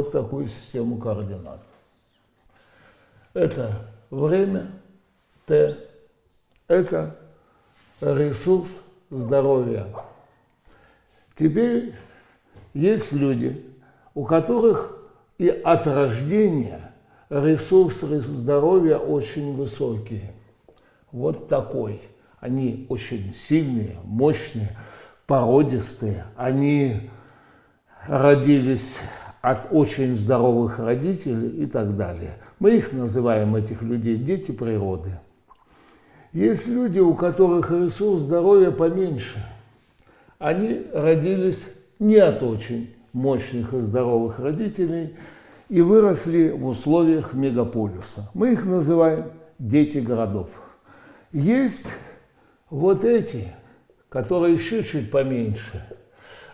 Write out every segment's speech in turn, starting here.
вот такую систему координат. Это время, Т, это ресурс здоровья. Теперь есть люди, у которых и от рождения ресурсы здоровья очень высокие. Вот такой. Они очень сильные, мощные, породистые. Они родились от очень здоровых родителей и так далее. Мы их называем, этих людей, дети природы. Есть люди, у которых ресурс здоровья поменьше. Они родились не от очень мощных и здоровых родителей и выросли в условиях мегаполиса. Мы их называем дети городов. Есть вот эти, которые еще чуть поменьше.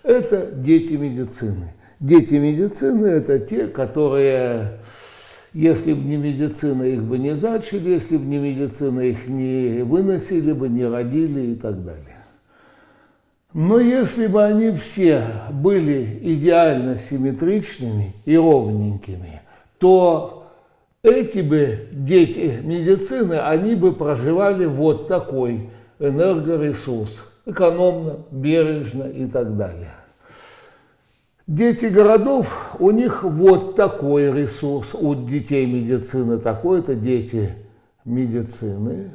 Это дети медицины. Дети медицины – это те, которые, если бы не медицина, их бы не зачали, если бы не медицина, их не выносили бы, не родили и так далее. Но если бы они все были идеально симметричными и ровненькими, то эти бы дети медицины, они бы проживали вот такой энергоресурс, экономно, бережно и так далее. Дети городов, у них вот такой ресурс, у детей медицины такой, это дети медицины,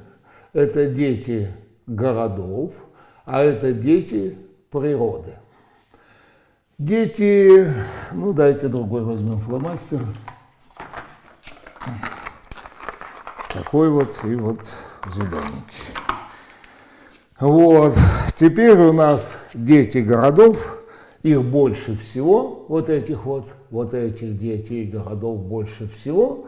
это дети городов – а это дети природы. Дети, ну дайте другой возьмем фломастер. Такой вот и вот зелененький. Вот, теперь у нас дети городов, их больше всего, вот этих вот, вот этих детей городов больше всего.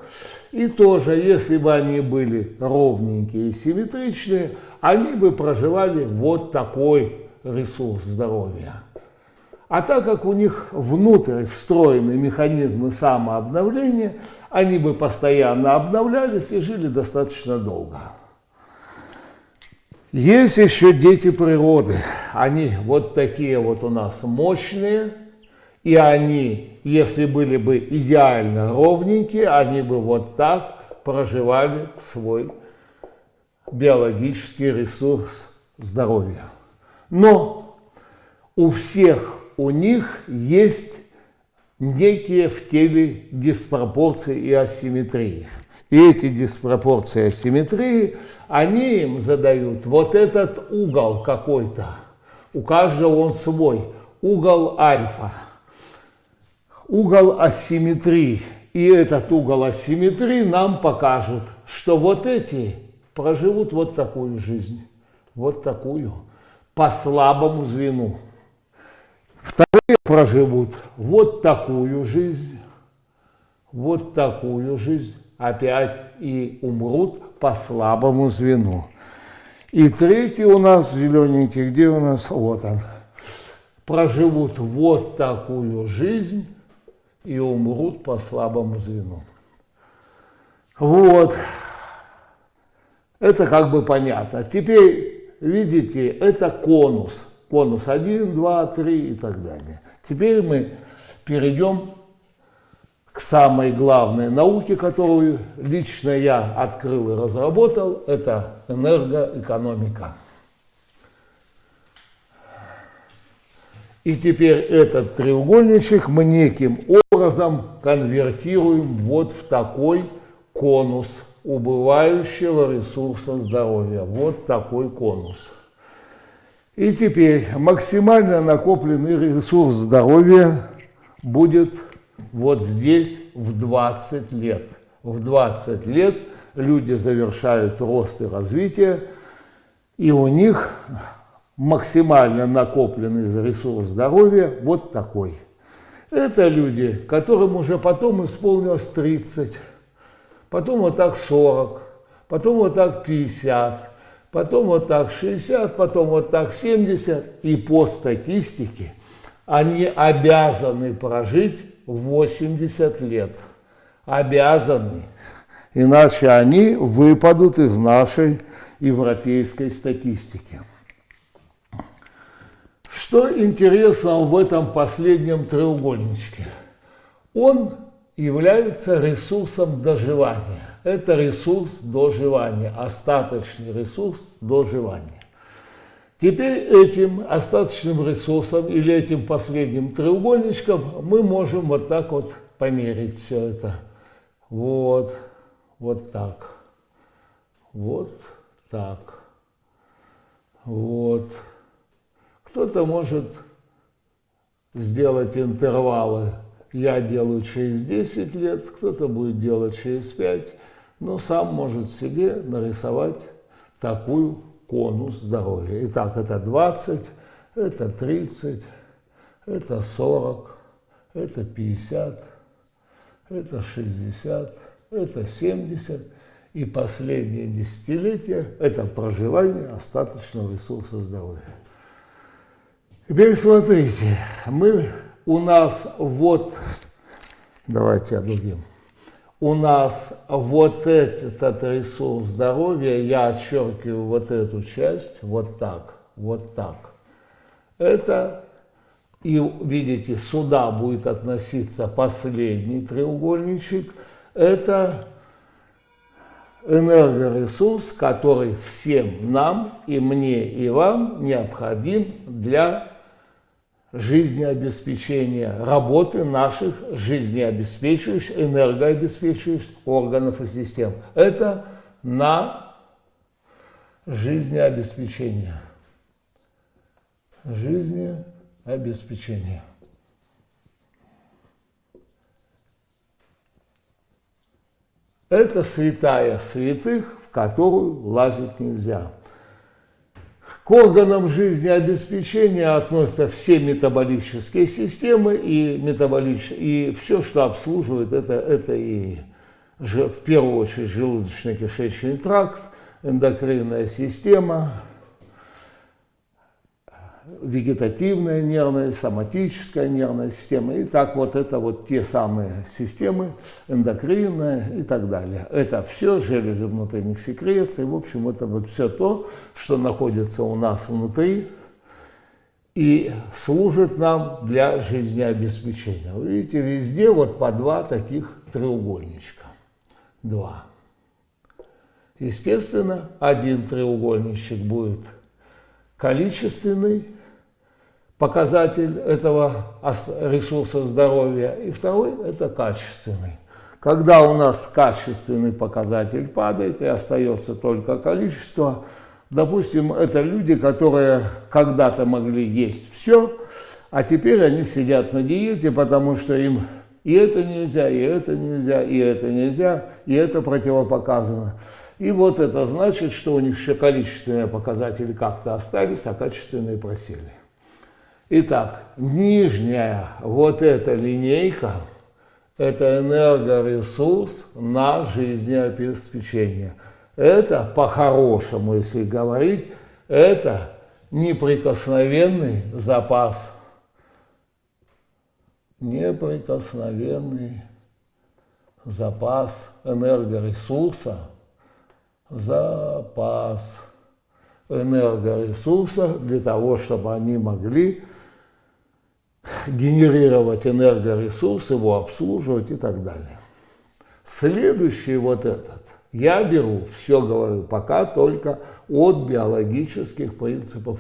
И тоже, если бы они были ровненькие и симметричные, они бы проживали вот такой ресурс здоровья. А так как у них внутрь встроены механизмы самообновления, они бы постоянно обновлялись и жили достаточно долго. Есть еще дети природы. Они вот такие вот у нас мощные, и они, если были бы идеально ровненькие, они бы вот так проживали свой биологический ресурс здоровья. Но у всех у них есть некие в теле диспропорции и асимметрии. И эти диспропорции асимметрии, они им задают вот этот угол какой-то. У каждого он свой. Угол альфа. Угол асимметрии. И этот угол асимметрии нам покажет, что вот эти проживут вот такую жизнь, вот такую, по слабому звену. Вторые проживут вот такую жизнь, вот такую жизнь, опять и умрут по слабому звену. И третий у нас зелененький, где у нас? Вот он. Проживут вот такую жизнь и умрут по слабому звену. Вот. Это как бы понятно. Теперь, видите, это конус. Конус 1, 2, 3 и так далее. Теперь мы перейдем к самой главной науке, которую лично я открыл и разработал, это энергоэкономика. И теперь этот треугольничек мы неким образом конвертируем вот в такой конус убывающего ресурса здоровья. Вот такой конус. И теперь максимально накопленный ресурс здоровья будет вот здесь в 20 лет. В 20 лет люди завершают рост и развитие, и у них максимально накопленный ресурс здоровья вот такой. Это люди, которым уже потом исполнилось 30 потом вот так 40, потом вот так 50, потом вот так 60, потом вот так 70. И по статистике они обязаны прожить 80 лет. Обязаны. Иначе они выпадут из нашей европейской статистики. Что интересно в этом последнем треугольничке? он является ресурсом доживания. Это ресурс доживания, остаточный ресурс доживания. Теперь этим остаточным ресурсом или этим последним треугольничком мы можем вот так вот померить все это. Вот, вот так, вот так, вот. Кто-то может сделать интервалы. Я делаю через 10 лет, кто-то будет делать через 5, но сам может себе нарисовать такую конус здоровья. Итак, это 20, это 30, это 40, это 50, это 60, это 70. И последнее десятилетие – это проживание остаточного ресурса здоровья. Теперь смотрите, мы, у нас вот, давайте одудим, у нас вот этот ресурс здоровья, я отчеркиваю вот эту часть, вот так, вот так. Это, и видите, сюда будет относиться последний треугольничек, это энергоресурс, который всем нам, и мне, и вам необходим для жизнеобеспечения работы наших жизнеобеспечивающих, энергообеспечивающих органов и систем. Это на жизнеобеспечение. Жизнеобеспечение. Это святая святых, в которую лазить нельзя. К органам жизнеобеспечения относятся все метаболические системы и, метаболич... и все, что обслуживает, это, это и в первую очередь желудочно-кишечный тракт, эндокринная система, вегетативная нервная, соматическая нервная система. И так вот это вот те самые системы, эндокринная и так далее. Это все железы внутренних секреций. В общем, это вот все то, что находится у нас внутри и служит нам для жизнеобеспечения. Вы видите, везде вот по два таких треугольничка. Два. Естественно, один треугольничек будет количественный, показатель этого ресурса здоровья, и второй – это качественный. Когда у нас качественный показатель падает и остается только количество, допустим, это люди, которые когда-то могли есть все, а теперь они сидят на диете, потому что им и это нельзя, и это нельзя, и это нельзя, и это противопоказано. И вот это значит, что у них еще количественные показатели как-то остались, а качественные просели. Итак, нижняя вот эта линейка – это энергоресурс на жизнеобеспечение. Это по-хорошему, если говорить, это неприкосновенный запас. Неприкосновенный запас энергоресурса, запас энергоресурса для того, чтобы они могли генерировать энергоресурс, его обслуживать и так далее. Следующий вот этот, я беру, все говорю, пока только от биологических принципов